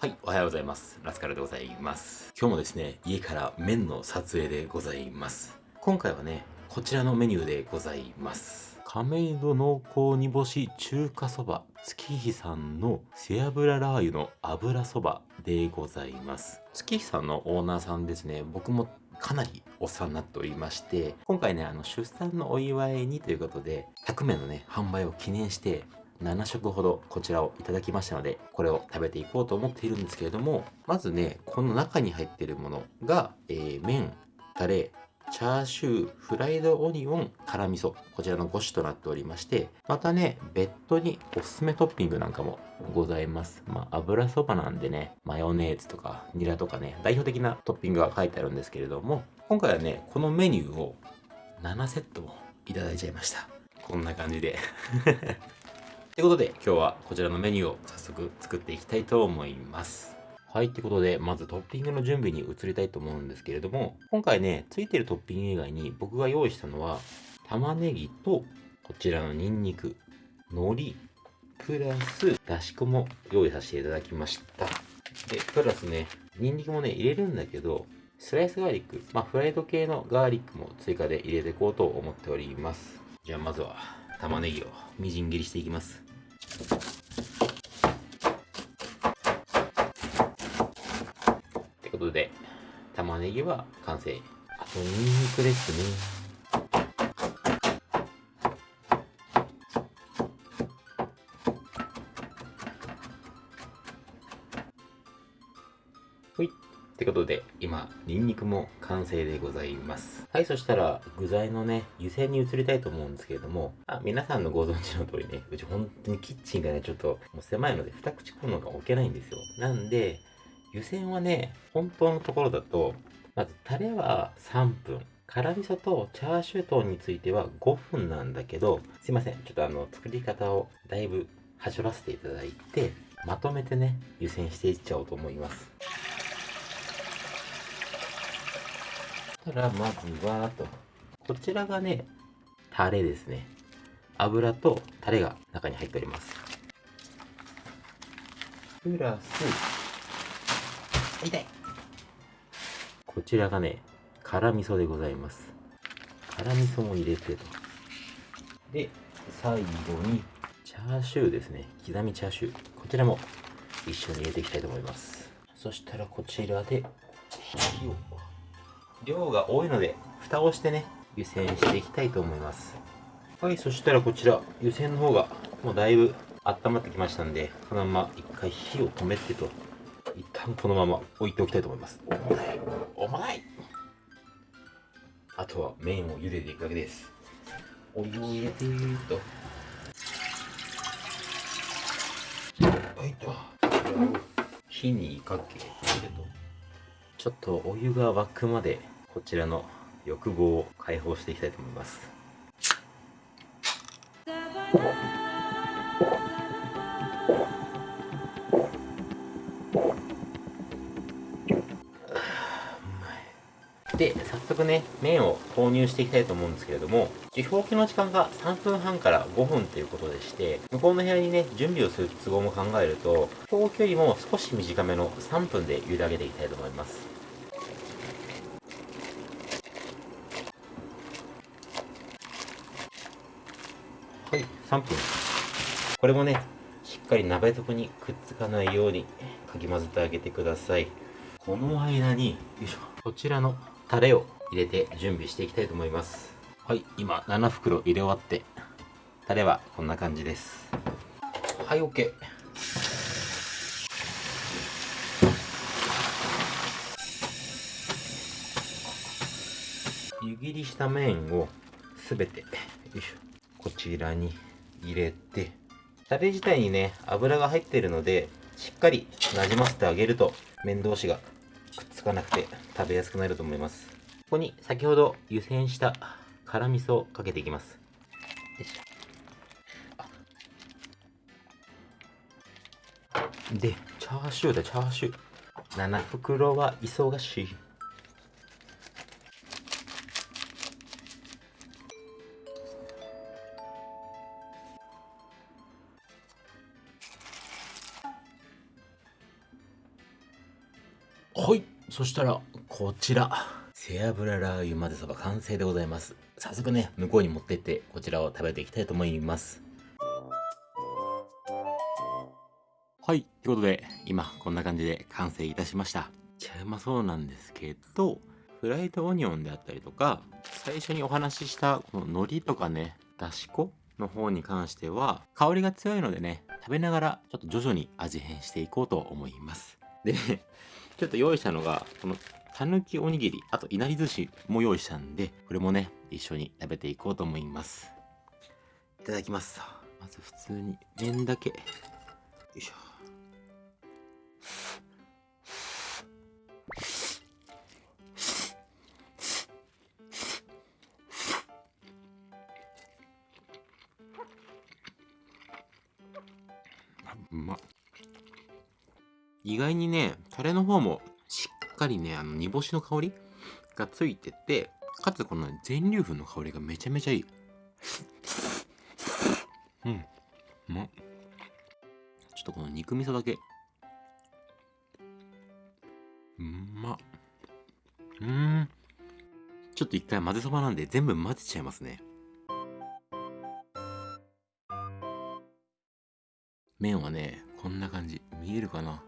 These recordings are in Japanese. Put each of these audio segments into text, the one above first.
はい、おはようございます。ラスカルでございます。今日もですね、家から麺の撮影でございます。今回はね、こちらのメニューでございます。亀戸濃厚煮干し中華そば月日さんの背脂ラー油の油そばでございます。月日さんのオーナーさんですね、僕もかなりお世話になっておりまして、今回ね、あの、出産のお祝いにということで、100名のね、販売を記念して、7食ほどこちらをいただきましたので、これを食べていこうと思っているんですけれども、まずね、この中に入っているものが、えー、麺、タレ、チャーシュー、フライドオニオン、辛味噌。こちらの5種となっておりまして、またね、別途におすすめトッピングなんかもございます。まあ、油そばなんでね、マヨネーズとかニラとかね、代表的なトッピングが書いてあるんですけれども、今回はね、このメニューを7セットもいただいちゃいました。こんな感じでということで今日はこちらのメニューを早速作っていきたいと思います。はい、ということで、まずトッピングの準備に移りたいと思うんですけれども、今回ね、ついてるトッピング以外に僕が用意したのは、玉ねぎと、こちらのニンニク、海苔、プラス、だし粉も用意させていただきました。で、プラスね、ニンニクもね、入れるんだけど、スライスガーリック、まあ、フライド系のガーリックも追加で入れていこうと思っております。じゃあ、まずは、玉ねぎをみじん切りしていきます。ってことで、玉ねぎは完成。あと、ニンニクですね。ってことで、今、ニンニクも完成でございます。はい、そしたら、具材のね、湯煎に移りたいと思うんですけれども、あ皆さんのご存知の通りね、うち本当にキッチンがね、ちょっともう狭いので、二口コンロが置けないんですよ。なんで、湯煎はね、本当のところだと、まず、タレは3分。辛味噌とチャーシュー等については5分なんだけど、すいません。ちょっとあの、作り方をだいぶはしょらせていただいて、まとめてね、湯煎していっちゃおうと思います。たら、まずは、と。こちらがね、タレですね。油とタレが中に入っております。プラス、痛いこちらがね、辛味噌でございます。辛味噌も入れてと。で、最後に、チャーシューですね。刻みチャーシュー。こちらも一緒に入れていきたいと思います。そしたらこちらで、火を量が多いので、蓋をしてね、湯煎していきたいと思います。はい、そしたらこちら、湯煎の方がもうだいぶ温まってきましたんで、このまま一回火を止めてと、一旦このまま置いておきたいと思います。重たい重たいあとは麺を茹でていくだけです。お湯を入れてーと。はいと。火にかけてと。ちょっとお湯が沸くまでこちらの欲望を解放していきたいと思います。で、早速ね、麺を投入していきたいと思うんですけれども、受表記の時間が3分半から5分ということでして、向こうの部屋にね、準備をする都合も考えると、表記よりも少し短めの3分で茹で上げていきたいと思います。はい、3分。これもね、しっかり鍋底にくっつかないようにかき混ぜてあげてください。この間に、よいしょ、こちらのタレを入れて準備していきたいと思います。はい、今7袋入れ終わって、タレはこんな感じです。はい、OK。湯切りした麺をすべて、よいしょ、こちらに入れて、タレ自体にね、油が入っているので、しっかりなじませてあげると、麺同士がくっつかなくて食べやすくなると思います。ここに先ほど湯煎した辛味噌をかけていきます。よいしょ。で、チャーシューだ、チャーシュー。7袋は忙しい。はい。そしたらこちら。背脂ラー油混ぜそば完成でございます。早速ね向こうに持ってってこちらを食べていきたいと思います。はい。ということで今こんな感じで完成いたしました。ちゃうまそうなんですけどフライドオニオンであったりとか最初にお話ししたこの海苔とかねだし粉の方に関しては香りが強いのでね食べながらちょっと徐々に味変していこうと思います。でねちょっと用意したのがこのたぬきおにぎりあといなり寿司も用意したんでこれもね一緒に食べていこうと思います。いただきます。まず普通に麺だけ。よいしょ。うま意外にねタレの方もしっかりねあの煮干しの香りがついててかつこの全粒粉の香りがめちゃめちゃいい。うん。うまっ。ちょっとこの肉味噌だけ。うんまっ。うん。ちょっと一回混ぜそばなんで全部混ぜちゃいますね。麺はねこんな感じ。見えるかな？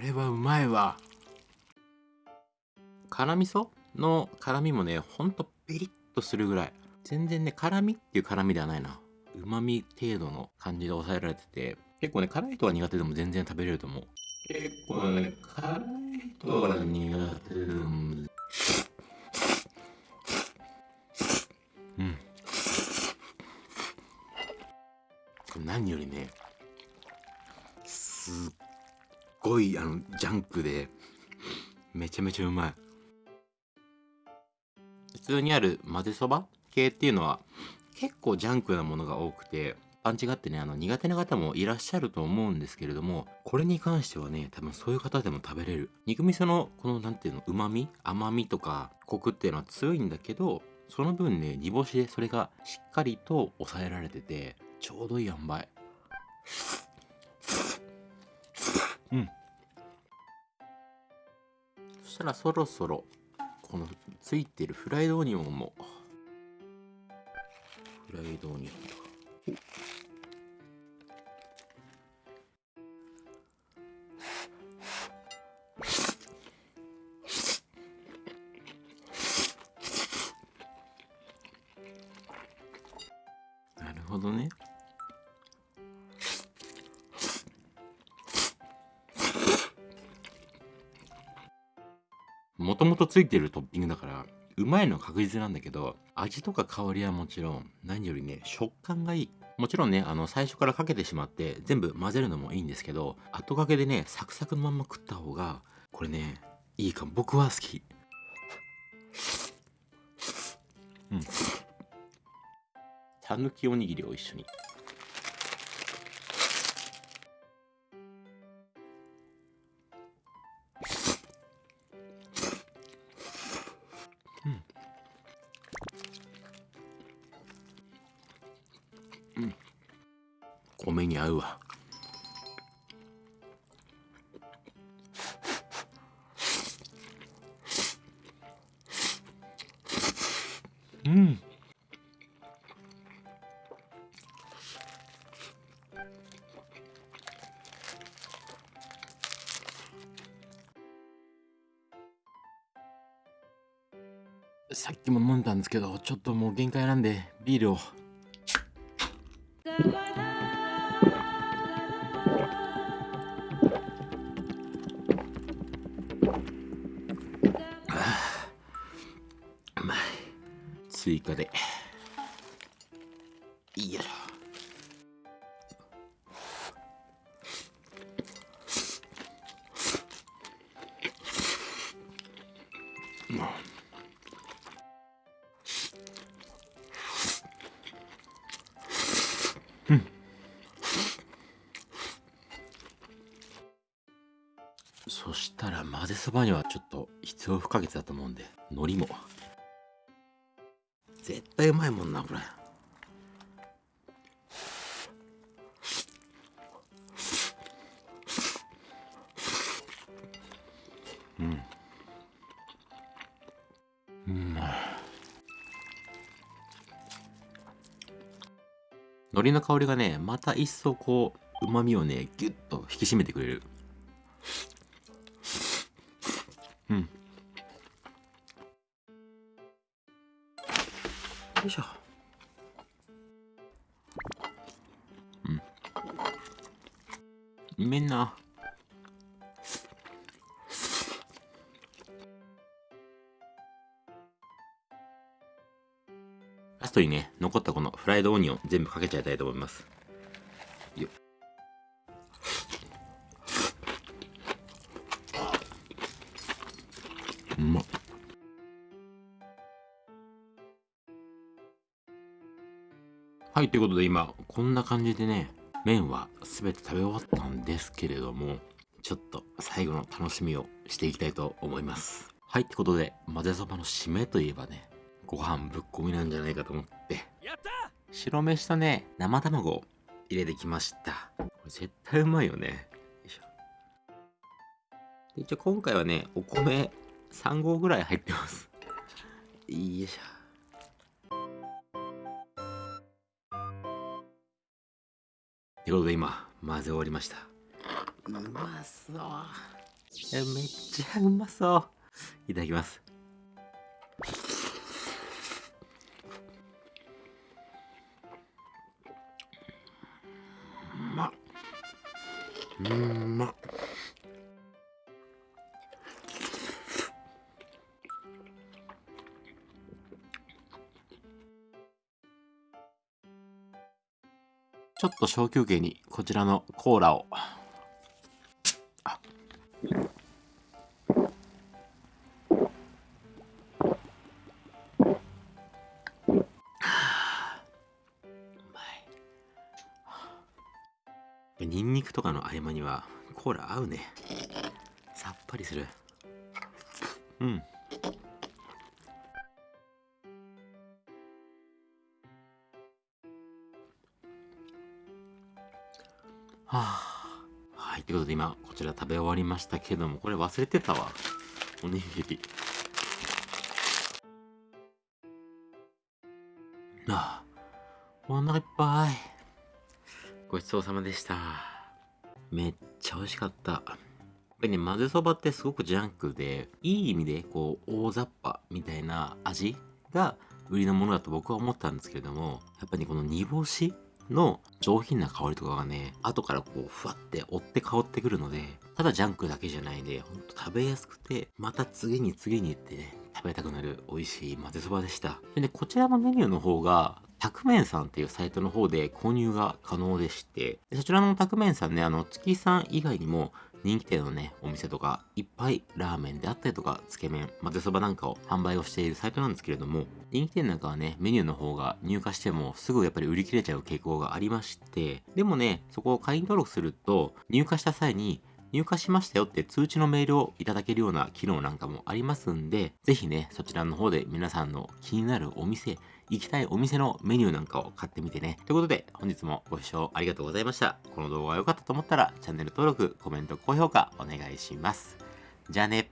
れはうまいわ。辛味噌の辛みもねほんとピリッとするぐらい。全然ね辛みっていう辛みではないな。うまみ程度の感じで抑えられてて。結構ね辛い人は苦手でも全然食べれると思う。結構ね辛い人は苦手でも。うん。何よりねすっごいあのジャンクでめちゃめちゃうまい。普通にある混ぜそば？系っていうのは結構ジャンクなものが多くてパンチがあってねあの苦手な方もいらっしゃると思うんですけれどもこれに関してはね多分そういう方でも食べれる。肉味噌のこの何ていうのうまみ甘みとかコクっていうのは強いんだけどその分ね煮干しでそれがしっかりと抑えられててちょうどいい塩梅。うん。したらそろそろこのついてるフライドオニオンも。フライドオニオンとかなるほどね。もともとついてるトッピングだからうまいのは確実なんだけど味とか香りはもちろん何よりね食感がいい。もちろんねあの最初からかけてしまって全部混ぜるのもいいんですけど後掛けでねサクサクのまんま食った方がこれねいいかも。僕は好き。うん。たぬきおにぎりを一緒にうわ。うん。さっきも飲んだんですけどちょっともう限界なんでビールを。追加で。いそしたら混ぜそばにはちょっと必要不可欠だと思うんで海苔も。絶対うまいもんなこれ。うん。うん。海苔の香りがねまた一層こう旨味をねギュッと引き締めてくれる。うん。しょうん。うめんな。ラストにね残ったこのフライドオニオン全部かけちゃいたいと思います。はいということで今こんな感じでね麺は全て食べ終わったんですけれどもちょっと最後の楽しみをしていきたいと思います。はいってことで混ぜそばの締めといえばねご飯ぶっ込みなんじゃないかと思って白飯とね生卵を入れてきました。これ絶対うまいよね。よいしょ。で一応今回はねお米3合ぐらい入ってます。よいしょってことで今混ぜ終わりました。うまそう。いやめっちゃうまそう。いただきます。うまっ。うんちょっと小休憩にこちらのコーラを。あ。はあうまい。ニンニクとかの合間にはコーラ合うね。さっぱりする。うん。あ。はいということで今こちら食べ終わりましたけどもこれ忘れてたわ。おにぎり。ああ。お腹いっぱい。ごちそうさまでした。めっちゃ美味しかった。やっぱりね混ぜそばってすごくジャンクでいい意味でこう大雑把みたいな味が売りのものだと僕は思ったんですけれどもやっぱりこの煮干しの上品な香りとかがね後からこうふわって追って香ってくるのでただジャンクだけじゃないんでほんと食べやすくてまた次に次にってね食べたくなる美味しい混ぜそばでした。でねこちらのメニューの方がタクメンさんっていうサイトの方で購入が可能でしてそちらのタクメンさんねあの月さん以外にも人気店のね、お店とか、いっぱいラーメンであったりとか、つけ麺、混ぜそばなんかを販売をしているサイトなんですけれども、人気店なんかはね、メニューの方が入荷してもすぐやっぱり売り切れちゃう傾向がありまして、でもね、そこを会員登録すると、入荷した際に、入荷しましたよって通知のメールをいただけるような機能なんかもありますんで、ぜひね、そちらの方で皆さんの気になるお店、行きたいお店のメニューなんかを買ってみてね。ということで、本日もご視聴ありがとうございました。この動画が良かったと思ったら、チャンネル登録、コメント、高評価お願いします。じゃあね。